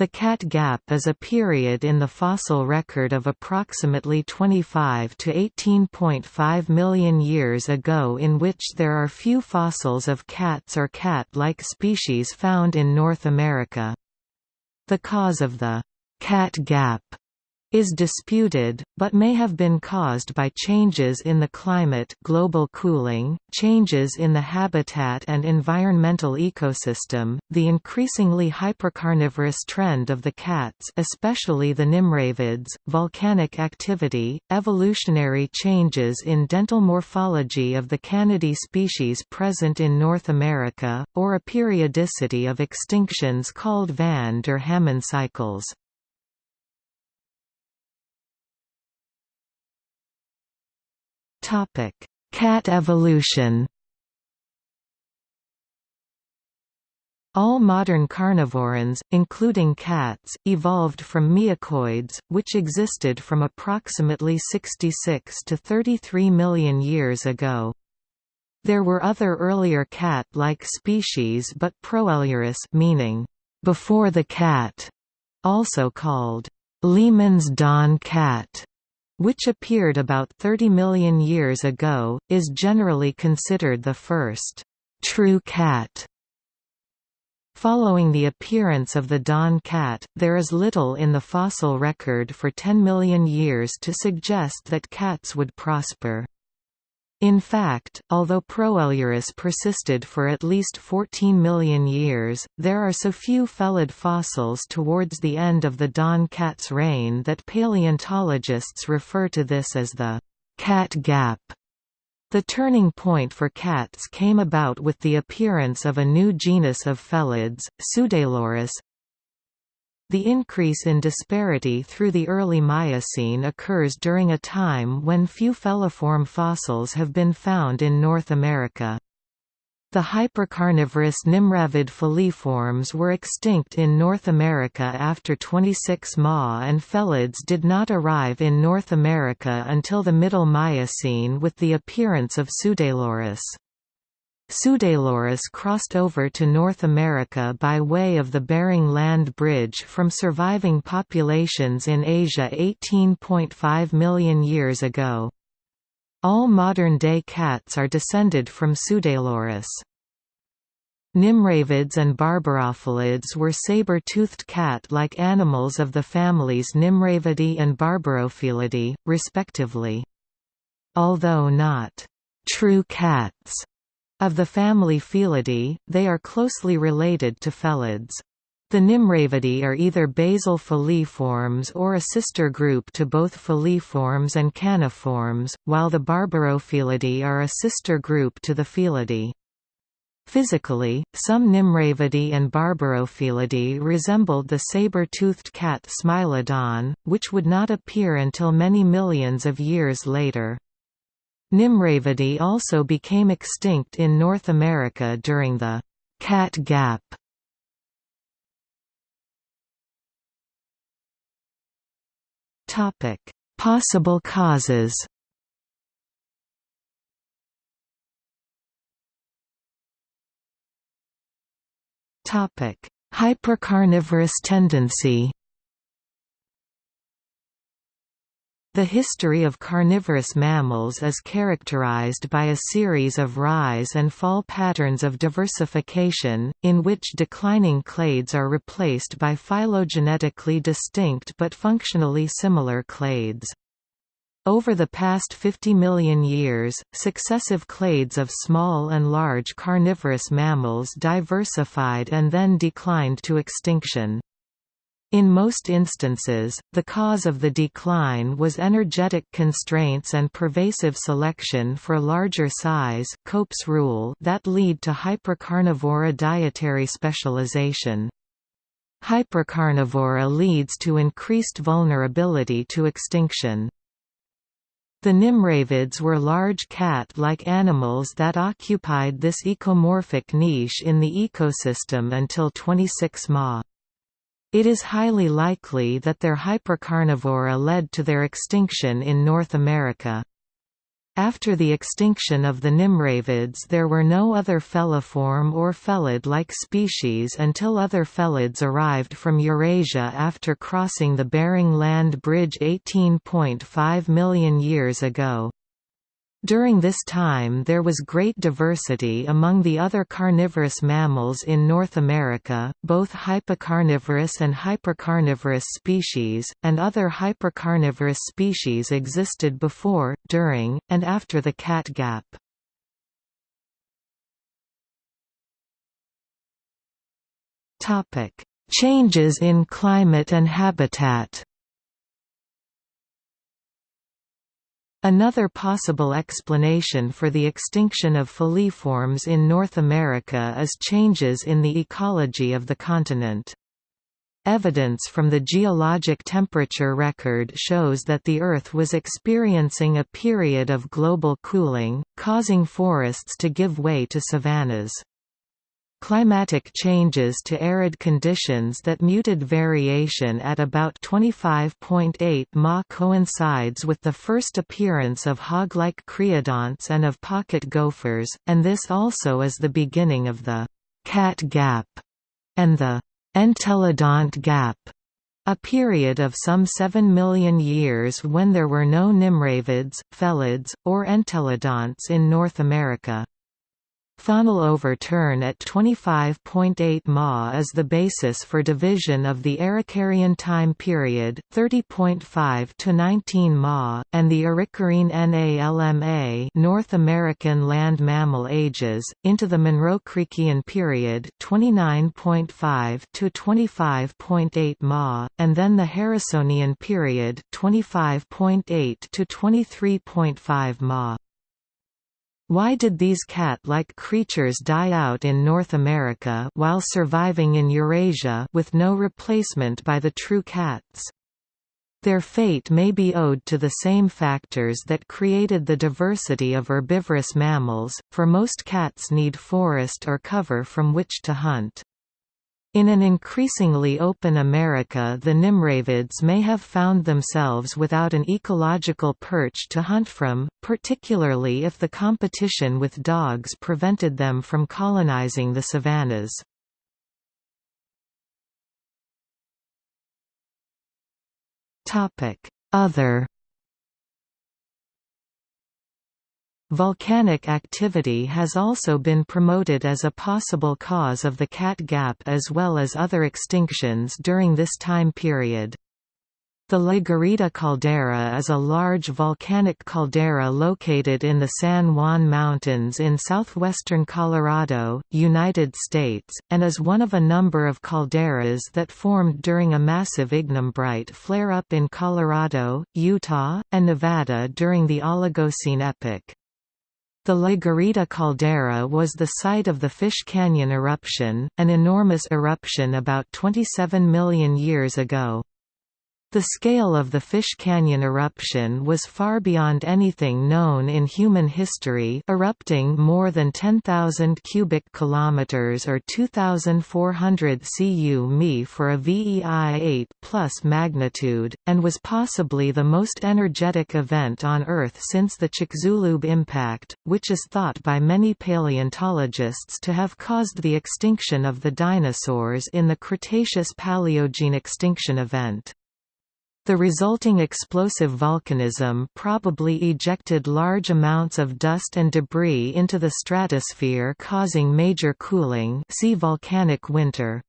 The Cat Gap is a period in the fossil record of approximately 25 to 18.5 million years ago in which there are few fossils of cats or cat-like species found in North America. The cause of the «cat gap» is disputed, but may have been caused by changes in the climate global cooling, changes in the habitat and environmental ecosystem, the increasingly hypercarnivorous trend of the cats especially the nimravids, volcanic activity, evolutionary changes in dental morphology of the canidae species present in North America, or a periodicity of extinctions called van der Hammen cycles. Topic: Cat evolution. All modern carnivorans, including cats, evolved from miacoids, which existed from approximately 66 to 33 million years ago. There were other earlier cat-like species but Proailurus meaning, before the cat, also called Lehmann's dawn cat, which appeared about 30 million years ago, is generally considered the first true cat. Following the appearance of the dawn cat, there is little in the fossil record for 10 million years to suggest that cats would prosper. In fact, although Proailurus persisted for at least 14 million years, there are so few felid fossils towards the end of the dawn cat's reign that paleontologists refer to this as the cat gap. The turning point for cats came about with the appearance of a new genus of felids, Pseudaelurus, the increase in disparity through the early Miocene occurs during a time when few feliform fossils have been found in North America. The hypercarnivorous Nimravid feliforms were extinct in North America after 26 Ma and felids did not arrive in North America until the Middle Miocene with the appearance of Pseudaelurus. Pseudaelurus crossed over to North America by way of the Bering Land Bridge from surviving populations in Asia 18.5 million years ago. All modern-day cats are descended from Pseudaelurus. Nimravids and barbourofelids were saber-toothed cat-like animals of the families Nimravidae and Barbourofelidae, respectively. Although not true cats, of the family Felidae, they are closely related to felids. The Nimravidae are either basal feliforms or a sister group to both feliforms and caniforms, while the Barbourofelidae are a sister group to the Felidae. Physically, some Nimravidae and Barbourofelidae resembled the saber-toothed cat Smilodon, which would not appear until many millions of years later. Nimravidae also became extinct in North America during the «cat gap». Topic: Possible causes Topic: Hypercarnivorous tendency The history of carnivorous mammals is characterized by a series of rise and fall patterns of diversification, in which declining clades are replaced by phylogenetically distinct but functionally similar clades. Over the past 50 million years, successive clades of small and large carnivorous mammals diversified and then declined to extinction. In most instances, the cause of the decline was energetic constraints and pervasive selection for larger size Cope's rule that lead to hypercarnivory dietary specialization. Hypercarnivory leads to increased vulnerability to extinction. The Nimravids were large cat-like animals that occupied this ecomorphic niche in the ecosystem until 26 Ma. It is highly likely that their hypercarnivory led to their extinction in North America. After the extinction of the Nimravids there were no other feliform or felid-like species until other felids arrived from Eurasia after crossing the Bering Land Bridge 18.5 million years ago. During this time there was great diversity among the other carnivorous mammals in North America, both hypocarnivorous and hypercarnivorous species, and other hypercarnivorous species existed before, during, and after the cat gap. Changes in climate and habitat Another possible explanation for the extinction of feliforms in North America is changes in the ecology of the continent. Evidence from the geologic temperature record shows that the Earth was experiencing a period of global cooling, causing forests to give way to savannas. Climatic changes to arid conditions that muted variation at about 25.8 Ma coincides with the first appearance of hog-like creodonts and of pocket gophers, and this also is the beginning of the «cat gap» and the «entelodont gap», a period of some 7 million years when there were no nimravids, felids, or entelodonts in North America. Faunal overturn at 25.8 Ma is the basis for division of the Arikareean time period, 30.5 to 19 Ma, and the Arikareean NALMA North American land mammal ages, into the Monroe-Creekian period, 29.5 to 25.8 Ma, and then the Harrisonian period, 25.8 to 23.5 Ma. Why did these cat-like creatures die out in North America while surviving in Eurasia with no replacement by the true cats? Their fate may be owed to the same factors that created the diversity of herbivorous mammals, for most cats need forest or cover from which to hunt. In an increasingly open America the Nimravids may have found themselves without an ecological perch to hunt from, particularly if the competition with dogs prevented them from colonizing the savannas. Other Volcanic activity has also been promoted as a possible cause of the cat gap as well as other extinctions during this time period. The La Garita caldera is a large volcanic caldera located in the San Juan Mountains in southwestern Colorado, United States, and is one of a number of calderas that formed during a massive ignimbrite flare-up in Colorado, Utah, and Nevada during the Oligocene epoch. The La Garita caldera was the site of the Fish Canyon eruption, an enormous eruption about 27 million years ago. The scale of the Fish Canyon eruption was far beyond anything known in human history erupting more than 10,000 cubic kilometers or 2,400 cu mi for a VEI 8 plus magnitude, and was possibly the most energetic event on Earth since the Chicxulub impact, which is thought by many paleontologists to have caused the extinction of the dinosaurs in the Cretaceous-Paleogene extinction event. The resulting explosive volcanism probably ejected large amounts of dust and debris into the stratosphere causing major cooling see volcanic winter.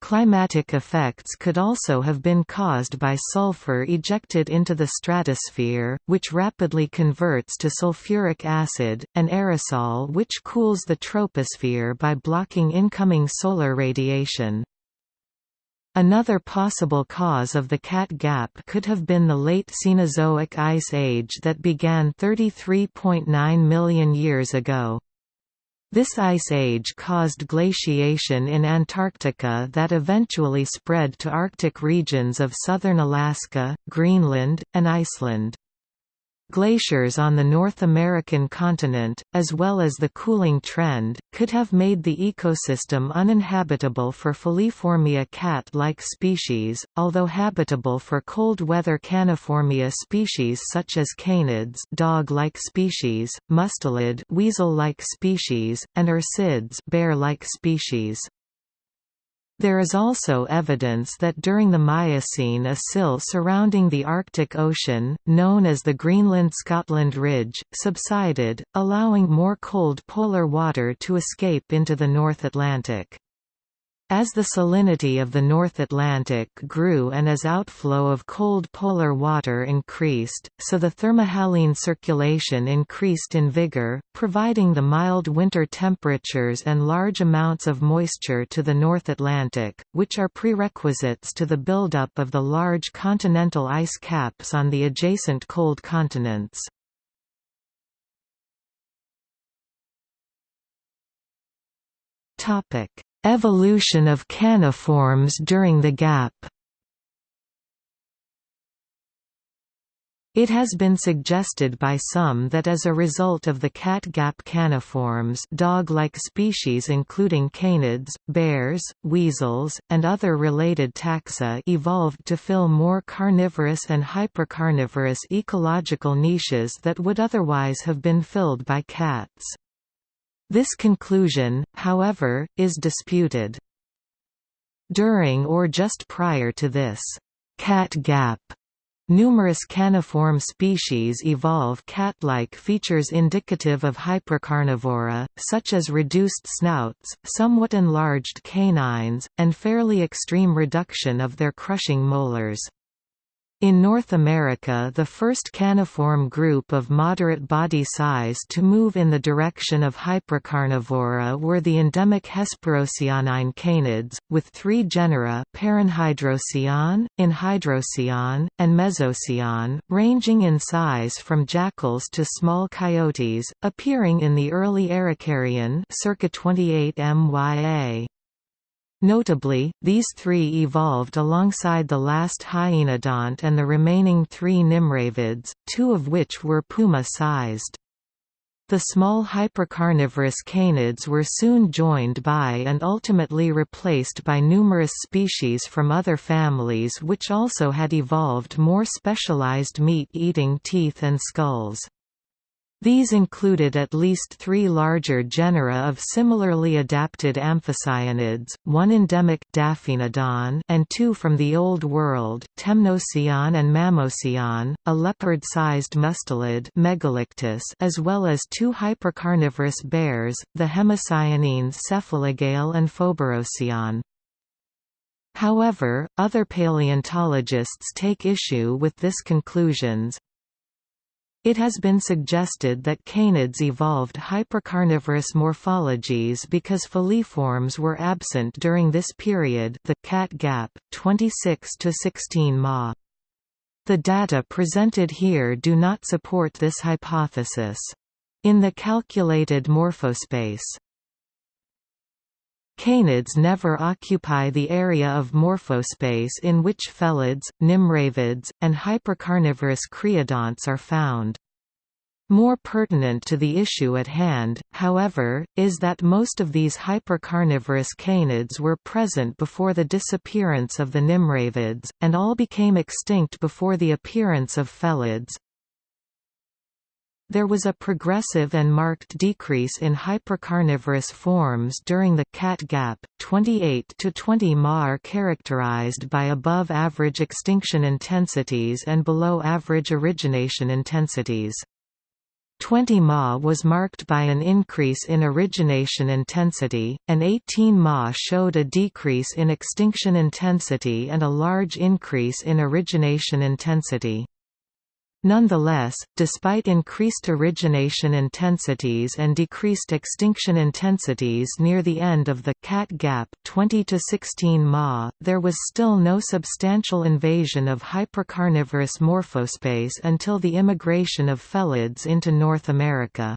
Climatic effects could also have been caused by sulfur ejected into the stratosphere, which rapidly converts to sulfuric acid, an aerosol which cools the troposphere by blocking incoming solar radiation. Another possible cause of the Cat Gap could have been the late Cenozoic Ice Age that began 33.9 million years ago. This ice age caused glaciation in Antarctica that eventually spread to Arctic regions of southern Alaska, Greenland, and Iceland. Glaciers on the North American continent, as well as the cooling trend, could have made the ecosystem uninhabitable for Feliformia cat-like species, although habitable for cold-weather Caniformia species such as canids dog-like species, mustelid weasel-like species, and ursids bear-like species. There is also evidence that during the Miocene a sill surrounding the Arctic Ocean, known as the Greenland-Scotland Ridge, subsided, allowing more cold polar water to escape into the North Atlantic. As the salinity of the North Atlantic grew and as outflow of cold polar water increased, so the thermohaline circulation increased in vigor, providing the mild winter temperatures and large amounts of moisture to the North Atlantic, which are prerequisites to the buildup of the large continental ice caps on the adjacent cold continents. Topic Evolution of caniforms during the gap It has been suggested by some that as a result of the cat gap caniforms dog-like species including canids, bears, weasels, and other related taxa evolved to fill more carnivorous and hypercarnivorous ecological niches that would otherwise have been filled by cats. This conclusion, however, is disputed. During or just prior to this cat gap, Numerous caniform species evolve cat-like features indicative of hypercarnivory, such as reduced snouts, somewhat enlarged canines, and fairly extreme reduction of their crushing molars. In North America the first caniform group of moderate body size to move in the direction of hypercarnivory were the endemic Hesperocyonine canids, with three genera Paraenhydrocyon, Enhydrocyon, and Mesocyon, ranging in size from jackals to small coyotes, appearing in the early Arikareean circa 28 MYA. Notably, these three evolved alongside the last hyenodont and the remaining three nimravids, two of which were puma-sized. The small hypercarnivorous canids were soon joined by and ultimately replaced by numerous species from other families which also had evolved more specialized meat-eating teeth and skulls. These included at least three larger genera of similarly adapted amphicyonids, one endemic Daphoenodon and two from the Old World, Temnocyon and Mammacyon, a leopard-sized mustelid Megalictis as well as two hypercarnivorous bears, the hemicyonines Cephalogale and Phoberocyon. However, other paleontologists take issue with this conclusions, it has been suggested that canids evolved hypercarnivorous morphologies because feliforms were absent during this period the cat gap, 26 to 16 ma. The data presented here do not support this hypothesis. In the calculated morphospace, Canids never occupy the area of morphospace in which felids, nimravids, and hypercarnivorous creodonts are found. More pertinent to the issue at hand, however, is that most of these hypercarnivorous canids were present before the disappearance of the nimravids, and all became extinct before the appearance of felids, there was a progressive and marked decrease in hypercarnivorous forms during the cat gap. 28 to 20 Ma characterized by above average extinction intensities and below average origination intensities. 20 Ma was marked by an increase in origination intensity, and 18 Ma showed a decrease in extinction intensity and a large increase in origination intensity. Nonetheless, despite increased origination intensities and decreased extinction intensities near the end of the cat gap 20 to 16 Ma, there was still no substantial invasion of hypercarnivorous morphospace until the immigration of felids into North America.